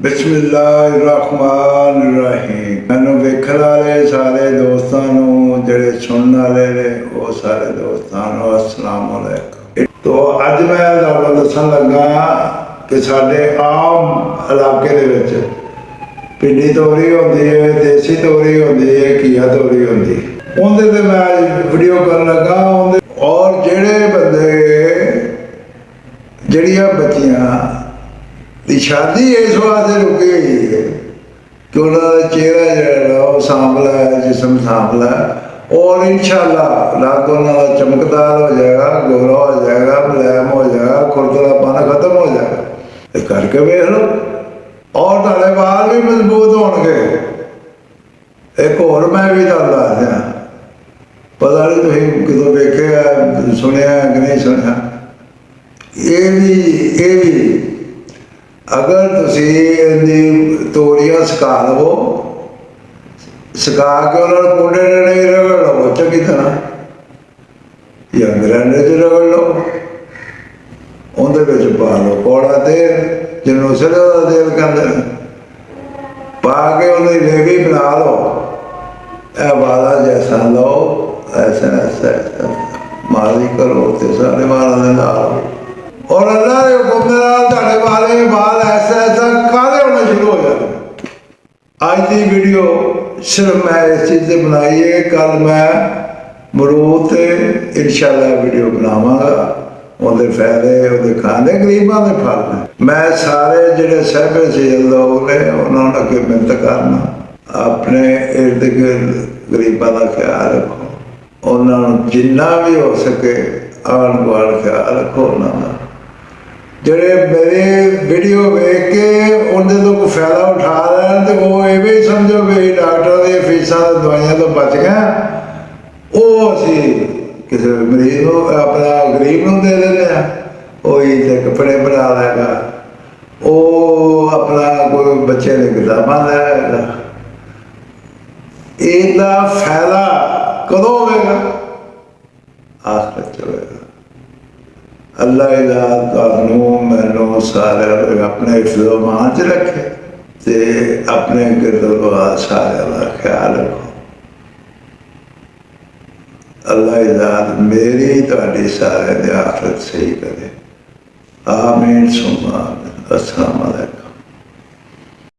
ਬਿਸਮਿਲ੍ਲਾਹਿਰਰਹਿਮਾਨਿਰਰਹੀਮ ਮੈਨੂੰ ਵੇਖਣ ਵਾਲੇ ਸਾਰੇ ਦੋਸਤਾਂ ਨੂੰ, ਜਿਹੜੇ ਸੁਣਨ ਵਾਲੇ ਨੇ, ਉਹ ਸਾਰੇ ਦੋਸਤਾਂ ਨੂੰ ਅਸਲਾਮ ਅਲੈਕੁਮ ਤੋ ਅੱਜ ਮੈਂ ਤੁਹਾਨੂੰ ਦੱਸਣ ਲੱਗਾ ਕਿ ਸਾਡੇ ਆਮ ਇਲਾਕੇ ਦੇ ਵਿੱਚ ਪਿੰਡੀ ਤੋਰੀ ਹੁੰਦੀ ਹੈ ਦੇਸੀ ਤੋਰੀ ਹੁੰਦੀ ਹੈ ਕੀਆ ਤੋਰੀ ਹੁੰਦੀ ਹੈ। ਉਹਦੇ ਤੇ ਮੈਂ ਵੀਡੀਓ ਕਰਨ ਲੱਗਾ, ਉਹਦੇ ਔਰ ਜਿਹੜੇ ਬੰਦੇ ਜਿਹੜੀਆਂ ਬੱਚੀਆਂ ਦੀ ਸ਼ਾਦੀ ਇਸ ਵਾਸਤੇ ਰੁਕੀ ਹੋਈ ਹੈ। ਕਿ ਉਹਨਾਂ ਦਾ ਚਿਹਰਾ ਜਿਹੜਾ ਉਹ ਸਾਂਵਲਾ ਹੈ ਜਿਸਮ ਸਾਂਵਲਾ ਹੈ ਔਰ ਇਨਸ਼ਾਅੱਲਾ ਰਾਤ ਉਹਨਾਂ ਦਾ ਚਮਕਦਾਰ ਹੋ ਜਾਏਗਾ, ਗੋਰਾ ਹੋ ਜਾਏਗਾ ਮੁਲਾਇਮ ਹੋ ਜਾਏਗਾ, ਖੁਰਦਰਾਪਨ ਖਤਮ ਹੋ ਜਾਏਗਾ। ਇਹ ਕਰਕੇ ਵੇਖ ਲਓ, ਔਰ ਤੁਹਾਡੇ ਵਾਲ ਵੀ ਮਜ਼ਬੂਤ ਹੋਣਗੇ। ਇੱਕ ਹੋਰ ਮੈਂ ਵੀ ਤੁਹਾਨੂੰ ਦੱਸ ਪਤਾ ਨਹੀਂ ਤੁਸੀਂ ਕਿਦੋਂ ਵੇਖਿਆ, ਸੁਣਿਆ ਕਿ ਨਹੀਂ ਸੁਣਿਆ। ਇਹ ਵੀ ਇਹ ਵੀ ਅਗਰ ਤੁਸੀਂ ਇਹਦੀ ਤੋਰੀਆਂ ਸੁਕਾ ਲਵੋ ਸੁਕਾ ਕੇ ਉਹਨਾਂ ਨੂੰ ਕੁੰਡੇ ਨੇ ਰਗੜ ਲਵੋ ਚੰਗੀ ਤਰ੍ਹਾਂ ਜਾਂ ਗ੍ਰੈਂਡਰ 'ਚ ਰਗੜ ਲਓ ਉਹਦੇ ਵਿੱਚ ਪਾ ਲਓ ਕੋੜਾ ਤੇਲ ਜਿਹਨੂੰ ਸਰੋਂ ਦਾ ਤੇਲ ਕਹਿੰਦੇ ਨੇ ਪਾ ਕੇ ਉਹਦੀ ਲੇਵੀ ਬਣਾ ਲਓ ਇਹ ਵਾਲਾ ਜੈਸਾ ਲਓ ਐਸਾ ਐਸਾ ਐਸਾ ਮਾਲੀ ਕਰੋ ਤੇ ਸਾਰੇ ਵਾਲਾਂ ਦੇ ਨਾਲ ਅੱਜ ਦੀ ਵੀਡੀਓ ਸਿਰਫ ਮੈਂ ਇਸ ਚੀਜ਼ ਤੇ ਬਣਾਈ ਹੈ ਕੱਲ ਮੈਂ ਮਰੂਦ ਤੇ ਇਨਸ਼ਾਅੱਲਾ ਵੀਡੀਓ ਬਣਾਵਾਂਗਾ। ਉਹਦੇ ਫਾਇਦੇ, ਉਹਦੇ ਖਾਣੇ, ਗਰੀਬਾਂ ਦੇ ਫਲ ਨੇ। ਮੈਂ ਸਾਰੇ ਜਿਹੜੇ ਸਹਿਬੇ ਸੀ ਲੋਕ ਨੇ, ਉਹਨਾਂ ਨੂੰ ਅੱਗੇ ਮਿਹਨਤ ਕਰਨਾ। ਆਪਣੇ ਇਰਦ ਗਿਰਦ ਗਰੀਬਾਂ ਦਾ ਖਿਆਲ ਰੱਖੋ। ਉਹਨਾਂ ਨੂੰ ਜਿੰਨਾ ਵੀ ਹੋ ਸਕੇ ਆਣ ਗੁਆੜ ਖਿਆਲ ਰੱਖੋ ਉਹਨਾਂ ਦਾ। ਜਿਹੜੇ ਮੇਰੇ ਵੀਡੀਓ ਵੇਖ ਕੇ ਉਹਦੇ ਤੋਂ ਕੋਈ ਫਾਇਦਾ ਉਠਾ ਤੇ ਉਹ ਇਹ ਵੀ ਸਮਝੋ ਵੀ ਡਾਕਟਰ ਦੀ ਫੀਸਾਂ ਦਵਾਈਆਂ ਤੋਂ ਬਚ ਗਿਆ ਉਹ ਅਸੀਂ ਕਿਸੇ ਮਰੀਜ਼ ਨੂੰ, ਆਪਣਾ ਗਰੀਬ ਨੂੰ ਦੇ ਦਿੰਦੇ ਆ। ਉਹ ਹੀ ਤੇ ਕੱਪੜੇ ਬਣਾ ਲੈਗਾ। ਉਹ ਆਪਣਾ ਕੋਈ ਬੱਚੇ ਦੇ ਕਿਤਾਬਾਂ ਲੈ ਲੈਗਾ। ਇਹਦਾ ਫਾਇਦਾ ਕਦੋਂ ਹੋਵੇਗਾ? ਆਖਰਤ ਚ ਹੋਵੇਗਾ। ਅੱਲਾਹ ਇਲਾ ਤੁਹਾਨੂੰ, ਮੈਨੂੰ ਸਾਰਿਆਂ ਆਪਣੇ ਹਿਫਜ਼ੋ-ਮਾਨ ਚ ਰੱਖੇ। ਤੇ ਆਪਣੇ ਗਿਰਦਵਾ ਸਾਰਿਆਂ ਦਾ ਖਿਆਲ ਰੱਖੋ। ਅੱਲਾਹ ਇਲਾ ਮੇਰੀ ਤੁਹਾਡੀ ਸਾਰਿਆਂ ਦੀ ਆਖਰਤ ਸਹੀ ਕਰੇ। ਆਮੀਨ ਸੁਮਾ ਅਸਲਾਮ ਅਲੈਕੁਮ